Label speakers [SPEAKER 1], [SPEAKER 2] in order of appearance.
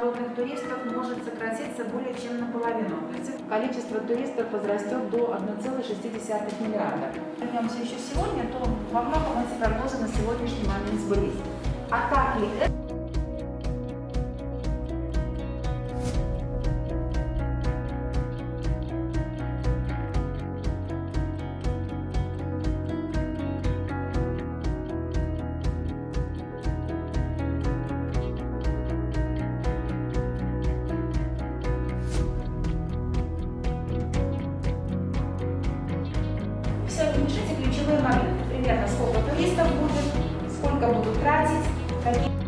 [SPEAKER 1] Народных туристов может сократиться более чем наполовину. Количество туристов возрастет до 1,6 миллиарда. Вернемся еще сегодня, то во многом эти прогнозы на сегодняшний момент сбылись. А так ли это? Ключевые моменты. Примерно сколько туристов будет, сколько будут тратить, какие